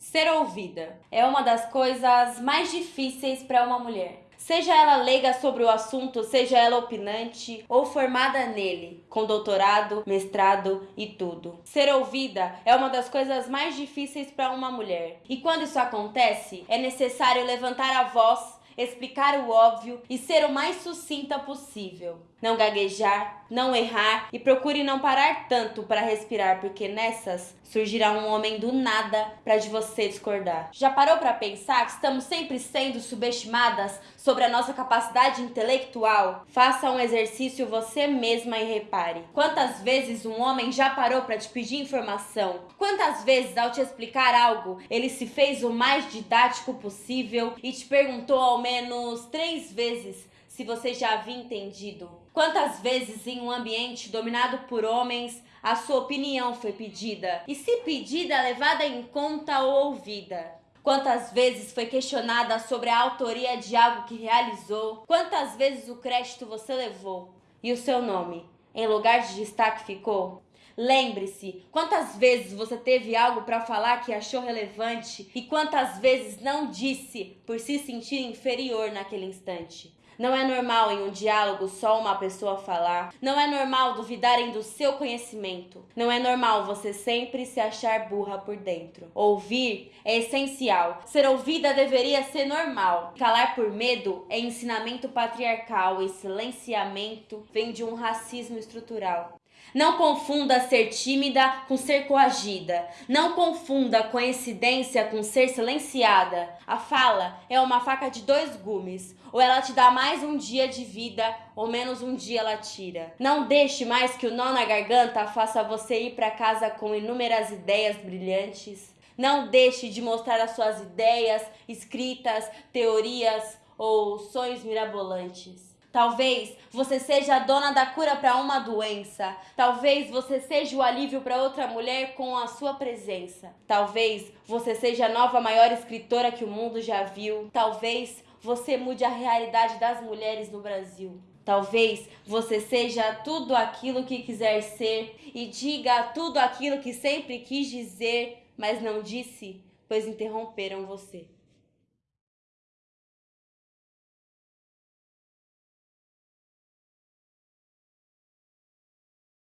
Ser ouvida é uma das coisas mais difíceis para uma mulher. Seja ela leiga sobre o assunto, seja ela opinante ou formada nele, com doutorado, mestrado e tudo. Ser ouvida é uma das coisas mais difíceis para uma mulher. E quando isso acontece, é necessário levantar a voz explicar o óbvio e ser o mais sucinta possível. Não gaguejar, não errar e procure não parar tanto para respirar, porque nessas surgirá um homem do nada para de você discordar. Já parou para pensar que estamos sempre sendo subestimadas sobre a nossa capacidade intelectual? Faça um exercício você mesma e repare. Quantas vezes um homem já parou para te pedir informação? Quantas vezes ao te explicar algo, ele se fez o mais didático possível e te perguntou ao menos três vezes se você já havia entendido. Quantas vezes em um ambiente dominado por homens a sua opinião foi pedida? E se pedida, levada em conta ou ouvida? Quantas vezes foi questionada sobre a autoria de algo que realizou? Quantas vezes o crédito você levou? E o seu nome, em lugar de destaque, ficou? Lembre-se, quantas vezes você teve algo para falar que achou relevante e quantas vezes não disse por se sentir inferior naquele instante. Não é normal em um diálogo só uma pessoa falar. Não é normal duvidarem do seu conhecimento. Não é normal você sempre se achar burra por dentro. Ouvir é essencial. Ser ouvida deveria ser normal. Calar por medo é ensinamento patriarcal e silenciamento vem de um racismo estrutural. Não confunda ser tímida com ser coagida. Não confunda coincidência com ser silenciada. A fala é uma faca de dois gumes. Ou ela te dá mais um dia de vida, ou menos um dia ela tira. Não deixe mais que o nó na garganta faça você ir para casa com inúmeras ideias brilhantes. Não deixe de mostrar as suas ideias, escritas, teorias ou sonhos mirabolantes. Talvez você seja a dona da cura para uma doença. Talvez você seja o alívio para outra mulher com a sua presença. Talvez você seja a nova maior escritora que o mundo já viu. Talvez você mude a realidade das mulheres no Brasil. Talvez você seja tudo aquilo que quiser ser e diga tudo aquilo que sempre quis dizer, mas não disse, pois interromperam você.